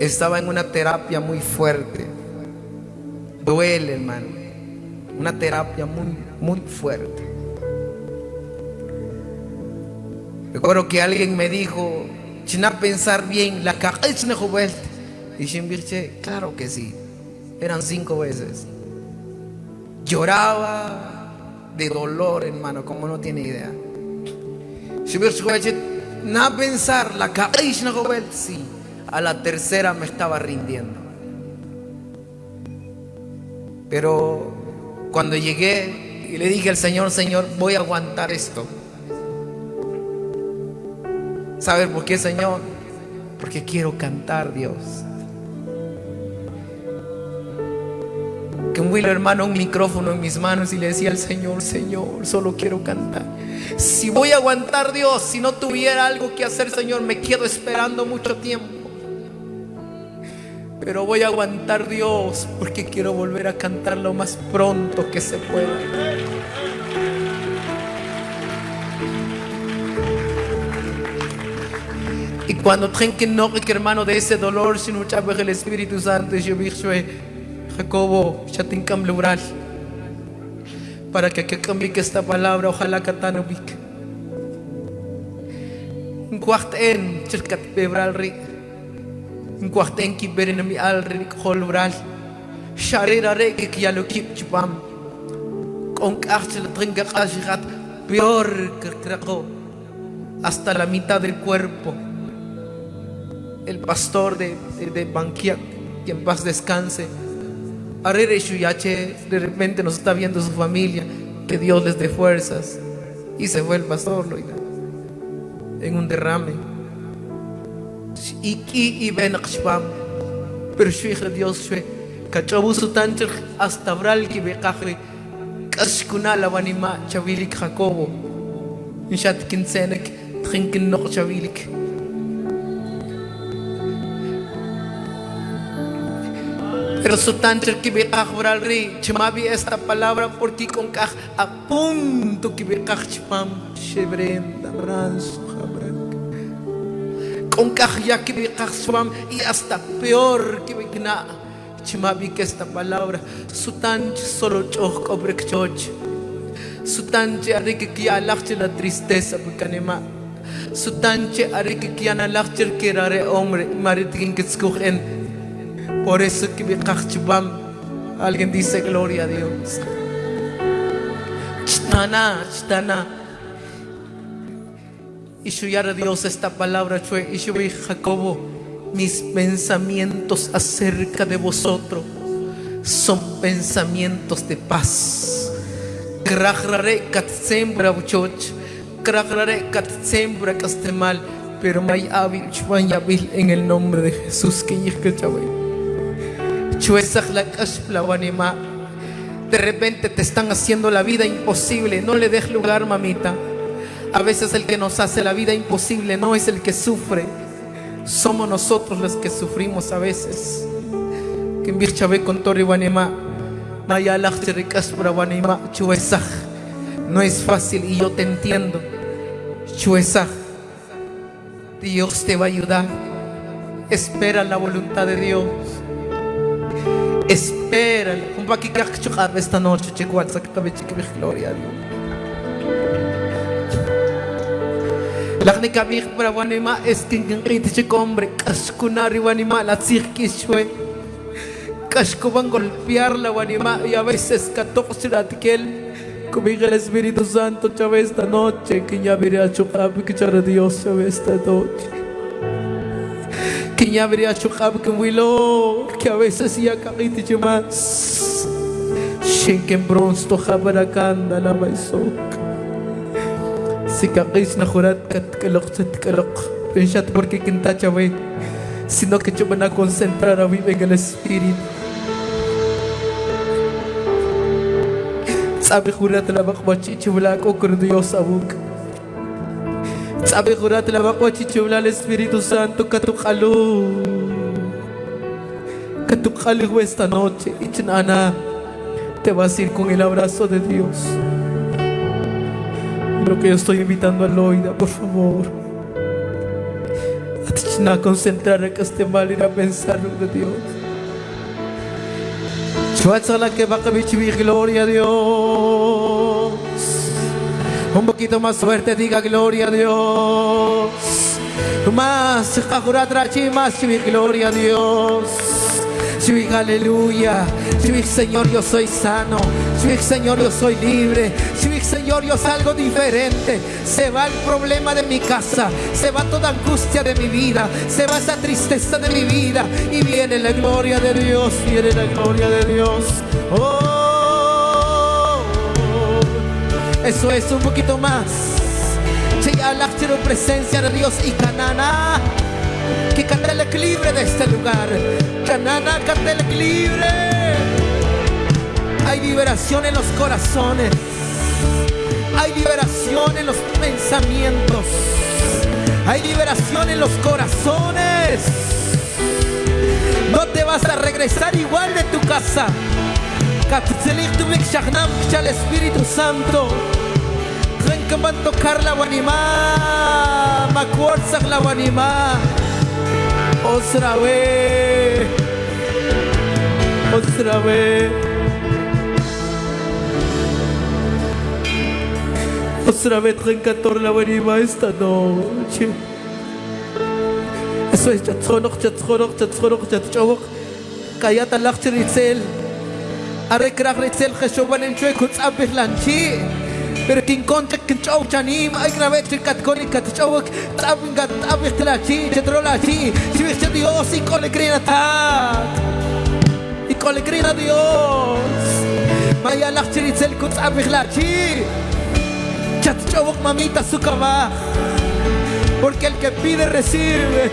estaba en una terapia muy fuerte. Duele, hermano. Una terapia muy, muy fuerte. Recuerdo que alguien me dijo, China pensar bien, la cabeza Y dije, claro que sí. Eran cinco veces. Lloraba de dolor, hermano, como no tiene idea. Pensar, la sí. A la tercera me estaba rindiendo. Pero cuando llegué y le dije al Señor, Señor, voy a aguantar esto. ¿Sabes por qué, Señor? Porque quiero cantar, Dios. Que un hermano, un micrófono en mis manos y le decía al Señor, Señor, solo quiero cantar. Si voy a aguantar, Dios, si no tuviera algo que hacer, Señor, me quedo esperando mucho tiempo. Pero voy a aguantar Dios porque quiero volver a cantar lo más pronto que se pueda. Y cuando que no que hermano de ese dolor, si no el Espíritu Santo, yo dije, Jacobo, ya te lugar para que que cambie esta palabra, ojalá que tan ubique. Un cuarto en, cerca de Nkuarten ki beren mi al rik holbral. Sharira re que ya lo kip chupam. Con cárcel tringa kashirat peor que trajo hasta la mitad del cuerpo. El pastor de, de, de Banquia, que en paz descanse. Arere Shuyache, de repente nos está viendo su familia, que Dios les dé fuerzas. Y se fue el pastor, en un derrame iki ben qshpam pero shwikh Dios shwe kachabu sutanchir hasta bral ki beqahri kashkuna lawanima chawilik Jacobo. Inshat kinsenek trinken noch chawilik Pero sutancher que beqaj bral ri chmabi esta palabra porque con kaj a punto que beqaj chpam shebrenda branzo con ya que y hasta peor que vikna chimabi que esta palabra sutanch solo choch obrek choch. Sutanche arik que alachche la tristeza bukanema sutanche arik que ana lachche que rare hombre maritin escogen. Por eso que vikach chubam alguien dice gloria a Dios chitana chitana y a Dios esta palabra, y Jacobo, mis pensamientos acerca de vosotros son pensamientos de paz. kat sembra kat sembra mal, pero may abil en el nombre de Jesús que de repente te están haciendo la vida imposible, no le des lugar, mamita. A veces el que nos hace la vida imposible no es el que sufre, somos nosotros los que sufrimos a veces. No es fácil y yo te entiendo. Dios te va a ayudar. Espera la voluntad de Dios. Espera. Lakni kami para wanima eskin kiti si hombre kaskunari wanima la cirquishwe Kashko van golpear la wanima y a veces katok siratikel Comiga el Espíritu Santo chave esta noche que ya veré a chukab que chara Dios chave esta noche. Que ya veré a chukab que wilo que a veces ya kakiti más. Shinken bronze to jabarakanda la maisok si kakis na jurat kat kalok sa porque kinta. Sino que yo van a concentrar a el Espíritu. Sabi la ko abuk. Sabi la Espíritu Santo katukalo. Katukalo esta noche. Te vas a ir con el abrazo de Dios. Lo que yo estoy invitando a Loida, por favor. a concentrar en que esté mal ir a pensar de Dios. la que va a vivir gloria a Dios. Un poquito más fuerte diga gloria a Dios. Más, más, gloria a Dios. Sí, aleluya. Sí, Señor, yo soy sano. Sí, Señor, yo soy libre. Sí, Señor, yo salgo diferente. Se va el problema de mi casa. Se va toda angustia de mi vida. Se va esa tristeza de mi vida. Y viene la gloria de Dios. Viene la gloria de Dios. Oh, eso es un poquito más. Sí, la presencia de Dios y canana cante el equilibrio de este lugar. Canana, cante el equilibrio. Hay liberación en los corazones. Hay liberación en los pensamientos. Hay liberación en los corazones. No te vas a regresar igual de tu casa. El Espíritu Santo. Ven que van a tocar la guanimá. Macuorzak la guanimá. ოსრავე ოსრავე ოსრავე ტრენკატორ ლავერი მაისტანო ჩე ეს ეს ჩაცხონოხ ჩაცხონოხ ჩაცხონოხ ჩაცჭოვოხ კაიატ ალახ ჩრიცელ არეკ რახ რიცელ ხეშობანენ ჩუე ქუწაბ ბლანჩი Pero quien concha que chau chanim ay grave el cat chau tabin gat tabin la chi chetrola chi. Si ves Dios y con alegría ta y con alegría Dios. Maya la chiritzel kut tabin la chi. Chat chau mamita su cama. Porque el que pide recibe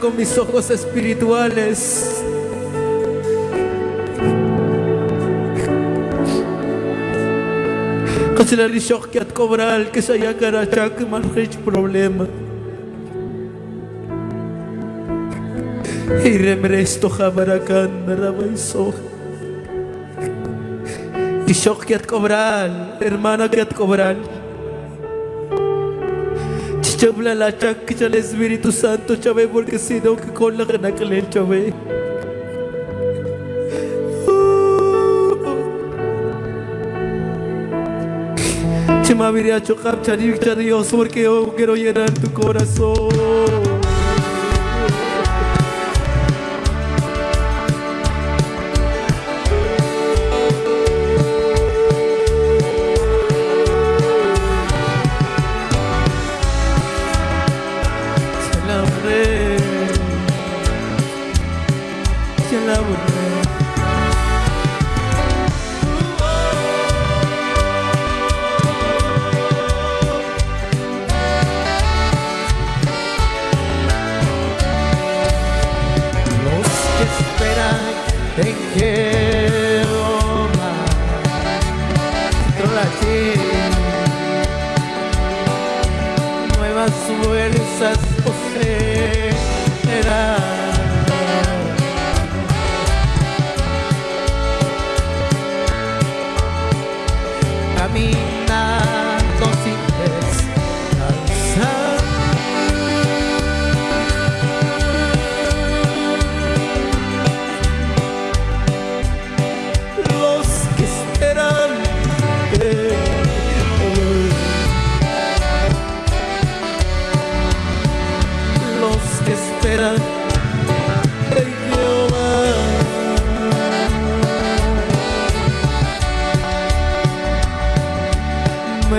con mis ojos espirituales. Kasi la rishok at kobral que saya karachak malhich problema. Y remresto jamarakan narabaiso. Y shok que cobral, hermana que cobral. Chabla la chac el Espíritu Santo, chave, porque si no, que con la gana que le chave. Chema viria chocap chari Dios porque yo quiero llenar tu corazón.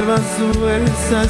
nuevas fuerzas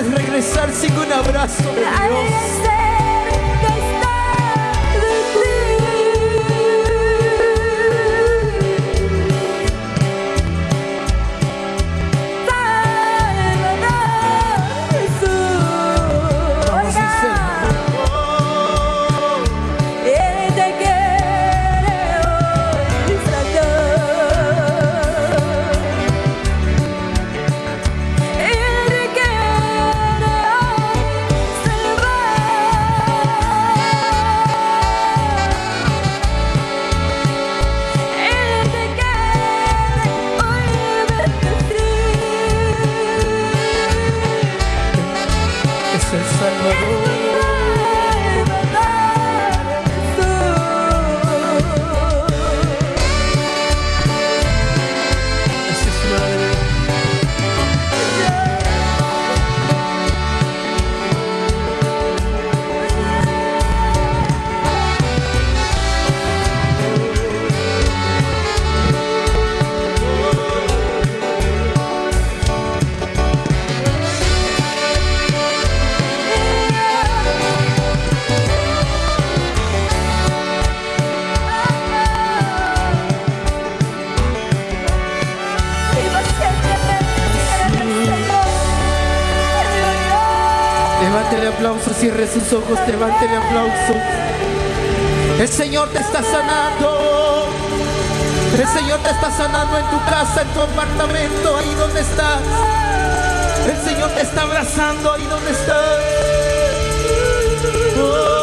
puedes regresar sin un abrazo de Dios. Sus ojos, levántele aplauso. El Señor te está sanando. El Señor te está sanando en tu casa, en tu apartamento, ahí donde estás. El Señor te está abrazando ahí donde estás. Oh,